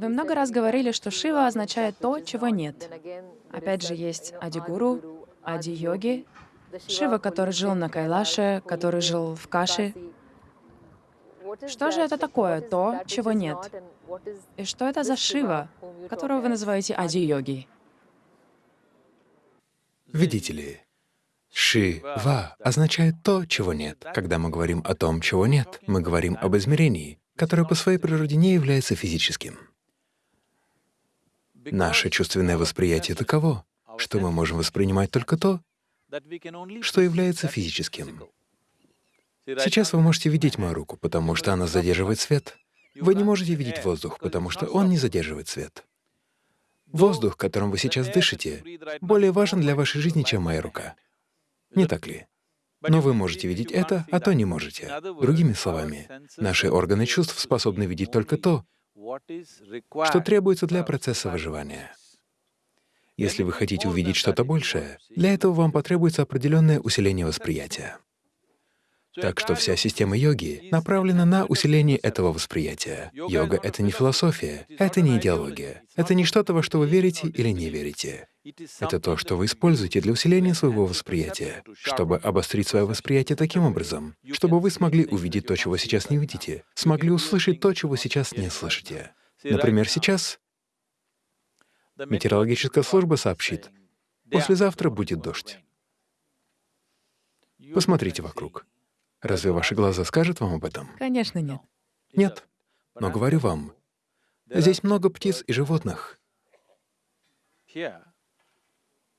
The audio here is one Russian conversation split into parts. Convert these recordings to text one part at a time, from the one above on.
Вы много раз говорили, что Шива означает то, чего нет. Опять же, есть Адигуру, Ади-йоги, Шива, который жил на Кайлаше, который жил в Каше. Что же это такое, то, чего нет? И что это за Шива, которого вы называете Ади-йоги? Видите ли, Шива означает то, чего нет. Когда мы говорим о том, чего нет, мы говорим об измерении, которое по своей природе не является физическим. Наше чувственное восприятие таково, что мы можем воспринимать только то, что является физическим. Сейчас вы можете видеть мою руку, потому что она задерживает свет. Вы не можете видеть воздух, потому что он не задерживает свет. Воздух, которым вы сейчас дышите, более важен для вашей жизни, чем моя рука. Не так ли? Но вы можете видеть это, а то не можете. Другими словами, наши органы чувств способны видеть только то, что требуется для процесса выживания. Если вы хотите увидеть что-то большее, для этого вам потребуется определенное усиление восприятия. Так что вся система йоги направлена на усиление этого восприятия. Йога — это не философия, это не идеология, это не что-то, во что вы верите или не верите. Это то, что вы используете для усиления своего восприятия, чтобы обострить свое восприятие таким образом, чтобы вы смогли увидеть то, чего сейчас не видите, смогли услышать то, чего сейчас не слышите. Например, сейчас метеорологическая служба сообщит, послезавтра будет дождь. Посмотрите вокруг. Разве ваши глаза скажут вам об этом? Конечно, нет. Нет. Но говорю вам, здесь много птиц и животных,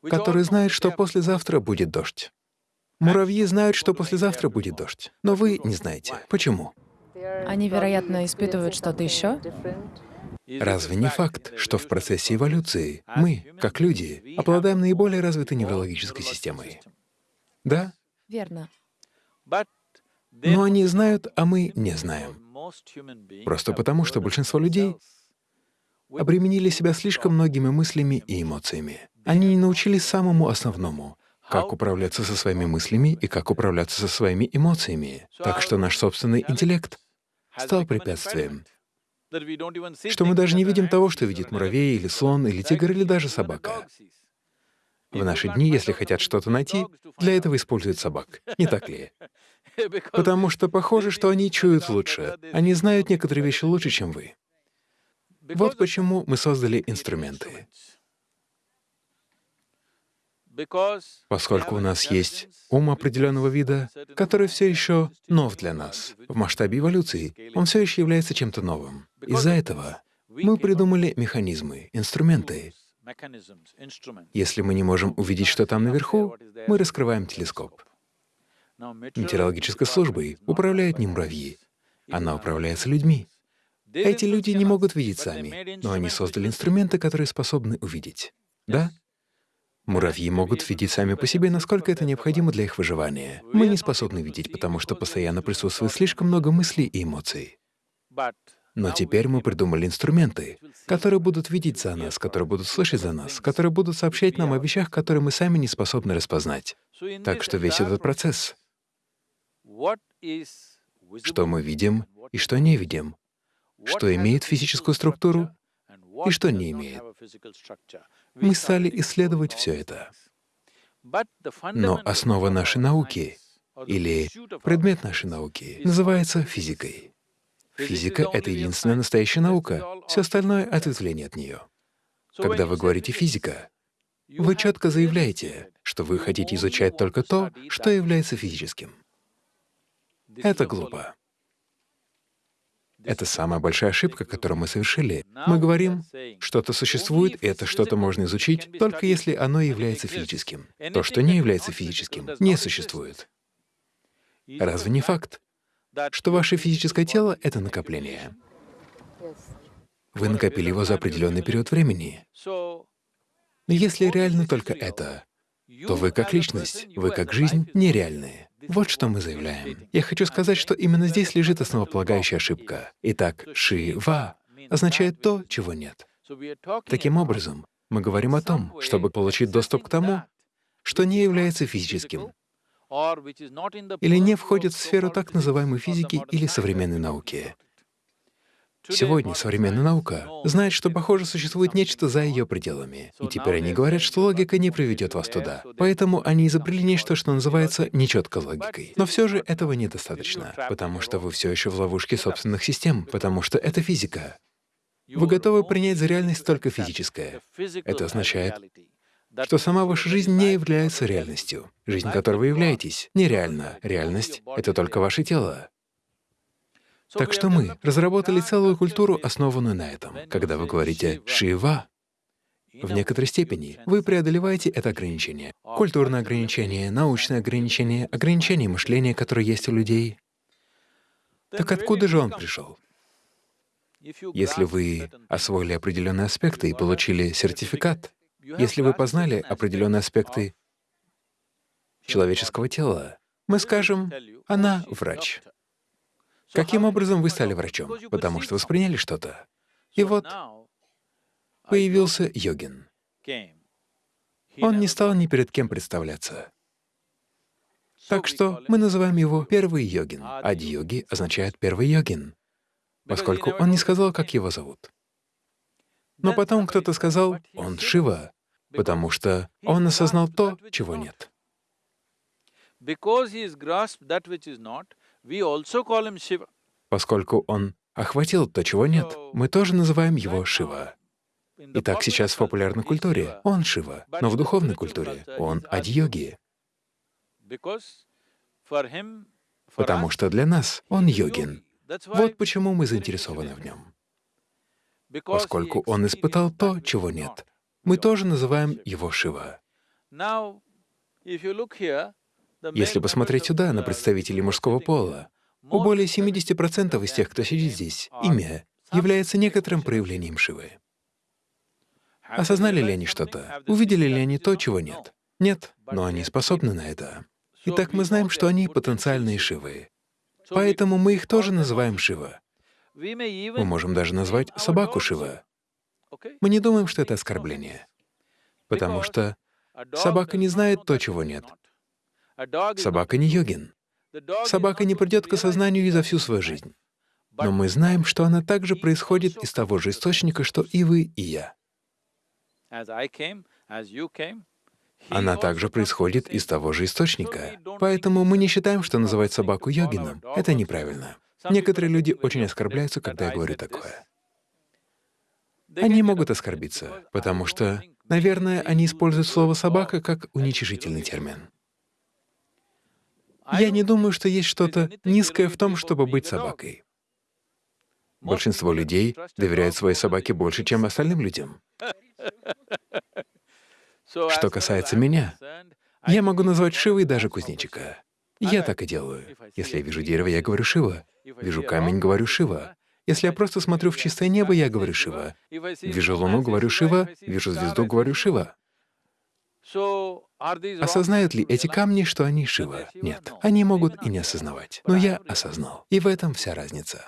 которые знают, что послезавтра будет дождь. Муравьи знают, что послезавтра будет дождь, но вы не знаете. Почему? Они, вероятно, испытывают что-то еще? Разве не факт, что в процессе эволюции мы, как люди, обладаем наиболее развитой неврологической системой? Да? Верно. Но они знают, а мы не знаем. Просто потому, что большинство людей обременили себя слишком многими мыслями и эмоциями. Они не научились самому основному — как управляться со своими мыслями и как управляться со своими эмоциями. Так что наш собственный интеллект стал препятствием. Что мы даже не видим того, что видит муравей или слон, или тигр, или даже собака. В наши дни, если хотят что-то найти, для этого используют собак. Не так ли? Потому что похоже, что они чуют лучше. Они знают некоторые вещи лучше, чем вы. Вот почему мы создали инструменты. Поскольку у нас есть ум определенного вида, который все еще нов для нас, в масштабе эволюции он все еще является чем-то новым. Из-за этого мы придумали механизмы, инструменты. Если мы не можем увидеть, что там наверху, мы раскрываем телескоп. Метеорологической службой управляют не муравьи, она управляется людьми. Эти люди не могут видеть сами, но они создали инструменты, которые способны увидеть. Да? Муравьи могут видеть сами по себе, насколько это необходимо для их выживания. Мы не способны видеть, потому что постоянно присутствует слишком много мыслей и эмоций. Но теперь мы придумали инструменты, которые будут видеть за нас, которые будут слышать за нас, которые будут сообщать нам о вещах, которые мы сами не способны распознать. Так что весь этот процесс, что мы видим и что не видим, что имеет физическую структуру и что не имеет. Мы стали исследовать все это. Но основа нашей науки или предмет нашей науки называется физикой. Физика — это единственная настоящая наука, все остальное — ответвление от нее. Когда вы говорите «физика», вы четко заявляете, что вы хотите изучать только то, что является физическим. Это глупо. Это самая большая ошибка, которую мы совершили. Мы говорим, что-то существует, и это что-то можно изучить, только если оно является физическим. То, что не является физическим, не существует. Разве не факт, что ваше физическое тело — это накопление? Вы накопили его за определенный период времени. Если реально только это, то вы как личность, вы как жизнь нереальные. Вот что мы заявляем. Я хочу сказать, что именно здесь лежит основополагающая ошибка. Итак, «ши-ва» означает то, чего нет. Таким образом, мы говорим о том, чтобы получить доступ к тому, что не является физическим, или не входит в сферу так называемой физики или современной науки. Сегодня современная наука знает, что, похоже, существует нечто за ее пределами. И теперь они говорят, что логика не приведет вас туда. Поэтому они изобрели нечто, что называется нечеткой логикой. Но все же этого недостаточно, потому что вы все еще в ловушке собственных систем, потому что это физика. Вы готовы принять за реальность только физическое. Это означает, что сама ваша жизнь не является реальностью. Жизнь, которой вы являетесь, нереальна. Реальность — это только ваше тело. Так что мы разработали целую культуру, основанную на этом. Когда вы говорите «Шива», в некоторой степени вы преодолеваете это ограничение. Культурное ограничение, научное ограничение, ограничение мышления, которое есть у людей. Так откуда же он пришел? Если вы освоили определенные аспекты и получили сертификат, если вы познали определенные аспекты человеческого тела, мы скажем, она врач. Каким образом вы стали врачом? Потому что восприняли что-то. И вот появился йогин. Он не стал ни перед кем представляться. Так что мы называем его первый йогин. Ади-йоги означает первый йогин, поскольку он не сказал, как его зовут. Но потом кто-то сказал, он Шива, потому что он осознал то, чего нет. Поскольку он охватил то, чего нет, мы тоже называем его Шива. Итак, сейчас в популярной культуре он Шива, но в духовной культуре он Адьоги. Потому что для нас он йогин. Вот почему мы заинтересованы в нем. Поскольку он испытал то, чего нет, мы тоже называем его Шива. Если посмотреть сюда, на представителей мужского пола, у более 70% из тех, кто сидит здесь, имя является некоторым проявлением Шивы. Осознали ли они что-то? Увидели ли они то, чего нет? Нет, но они способны на это. Итак, мы знаем, что они потенциальные Шивы. Поэтому мы их тоже называем Шива. Мы можем даже назвать собаку Шива. Мы не думаем, что это оскорбление, потому что собака не знает то, чего нет. Собака не йогин. Собака не придет к осознанию и за всю свою жизнь. Но мы знаем, что она также происходит из того же источника, что и вы, и я. Она также происходит из того же источника. Поэтому мы не считаем, что называть собаку йогином — это неправильно. Некоторые люди очень оскорбляются, когда я говорю такое. Они могут оскорбиться, потому что, наверное, они используют слово «собака» как уничижительный термин. Я не думаю, что есть что-то низкое в том, чтобы быть собакой. Большинство людей доверяют своей собаке больше, чем остальным людям. Что касается меня, я могу назвать Шивой даже кузнечика. Я так и делаю. Если я вижу дерево, я говорю «Шива». Вижу камень, говорю «Шива». Если я просто смотрю в чистое небо, я говорю «Шива». Вижу луну, говорю «Шива». Вижу звезду, говорю «Шива». Осознают ли эти камни, что они Шива? Нет. Они могут и не осознавать. Но я осознал. И в этом вся разница.